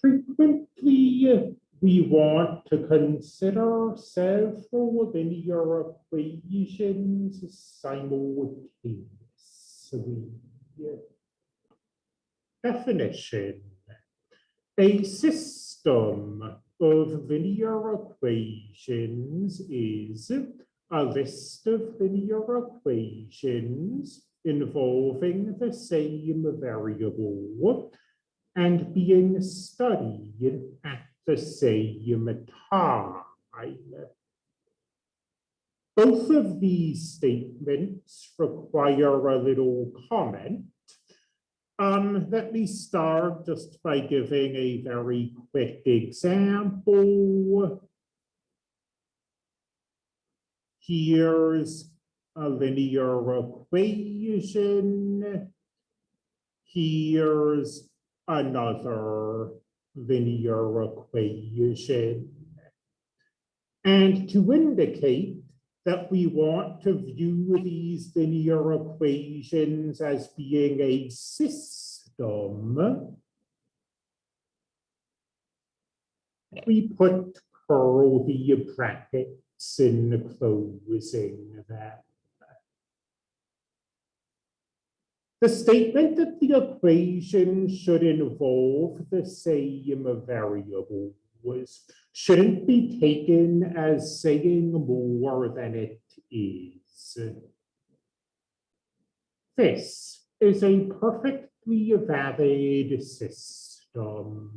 Frequently, we want to consider several linear equations simultaneously. Definition. A system of linear equations is a list of linear equations involving the same variable and being studied at the same time. Both of these statements require a little comment. Um, let me start just by giving a very quick example. Here's a linear equation. Here's another linear equation. And to indicate that we want to view these linear equations as being a system, we put curly brackets in closing that. The statement that the equation should involve the same variables shouldn't be taken as saying more than it is. This is a perfectly valid system.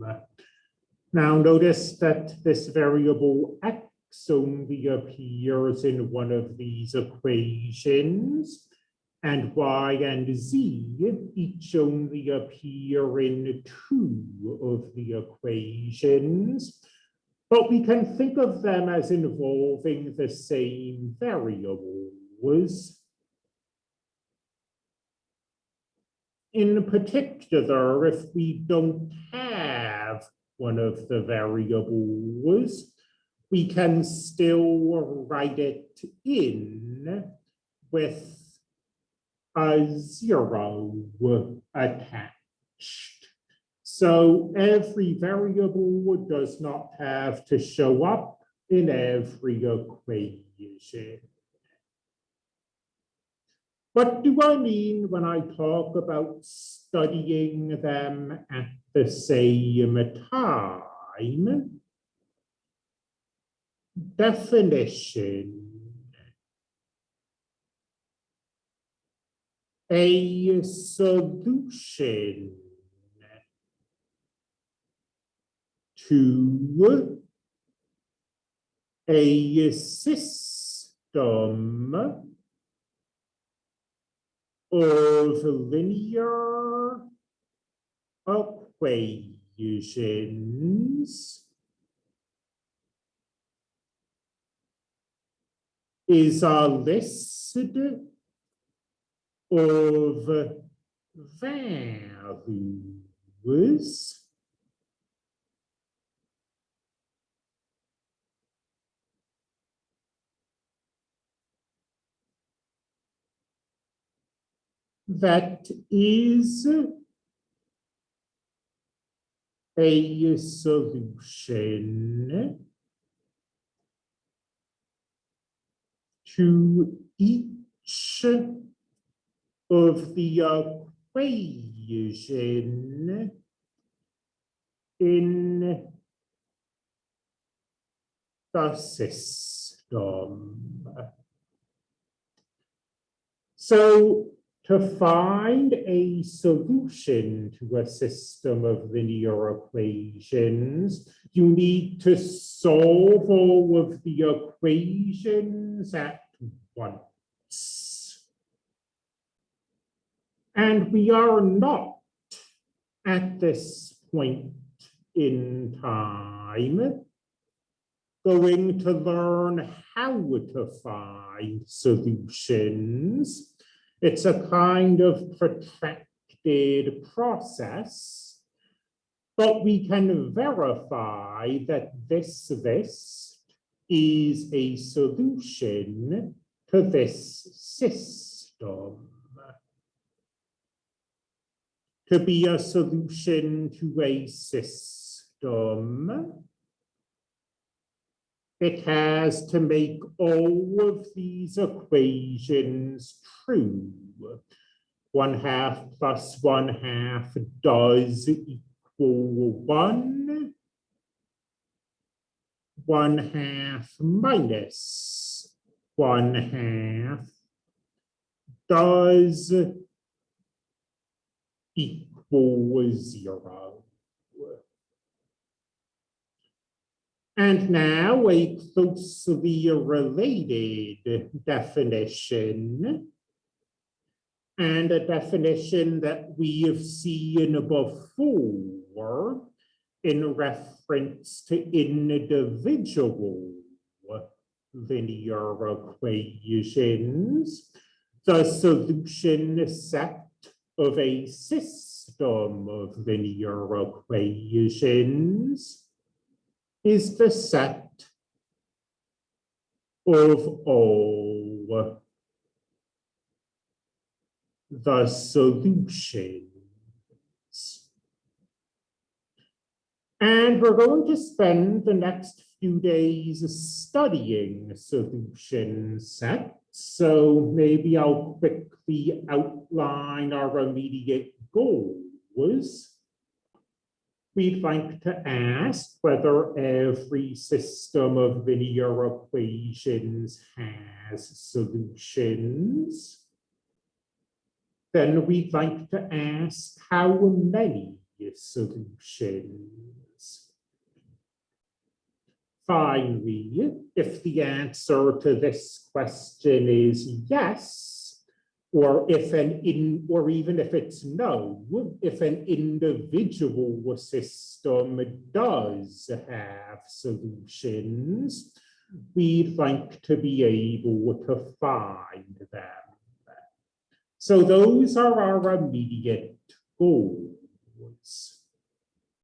Now notice that this variable x only appears in one of these equations and y and z each only appear in two of the equations, but we can think of them as involving the same variables. In particular, if we don't have one of the variables, we can still write it in with a zero attached. So every variable does not have to show up in every equation. What do I mean when I talk about studying them at the same time? Definition a solution to a system. Of linear equations. Is a list of values. That is a solution to each of the equation in the system. So to find a solution to a system of linear equations, you need to solve all of the equations at once. And we are not at this point in time going to learn how to find solutions. It's a kind of protracted process, but we can verify that this list is a solution to this system to be a solution to a system. it has to make all of these equations true. One half plus one half does equal one. One half minus one half does equal zero. And now a closely related definition. And a definition that we have seen before in reference to individual linear equations. The solution set of a system of linear equations is the set of all the solutions. And we're going to spend the next few days studying solution sets. So maybe I'll quickly outline our immediate goals. We'd like to ask whether every system of linear equations has solutions. Then we'd like to ask how many solutions. Finally, if the answer to this question is yes, or if an in, or even if it's no, if an individual system does have solutions, we'd like to be able to find them. So those are our immediate goals.